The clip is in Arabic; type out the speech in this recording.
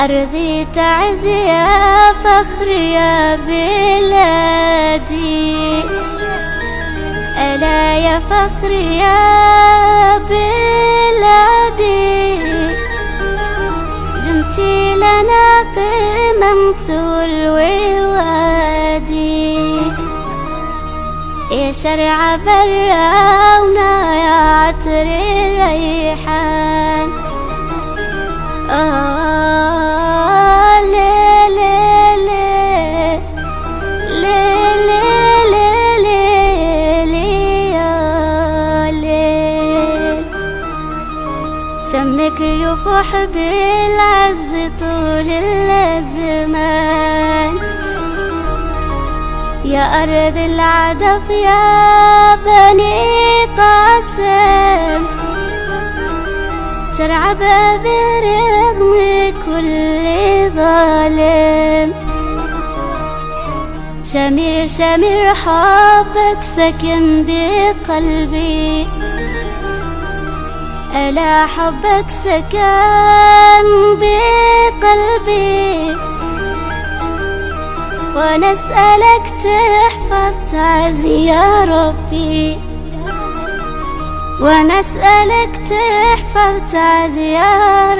أرضي تعز يا فخر يا بلادي. ألا يا فخر يا بلادي. دمتي لنا قمم سلوي وادي يا شرع براونا يا عطر الريحان. شمك يفوح بالعز طول الزمان. يا أرض العدف يا بني قاسم. شرع باب رغم كل ظالم. شمير شمير حبك سكن بقلبي. ألا حبك سكن بقلبي؟ ونسألك تحفظ تعزي يا ربي. ونسألك تحفظ تعزي يا ربي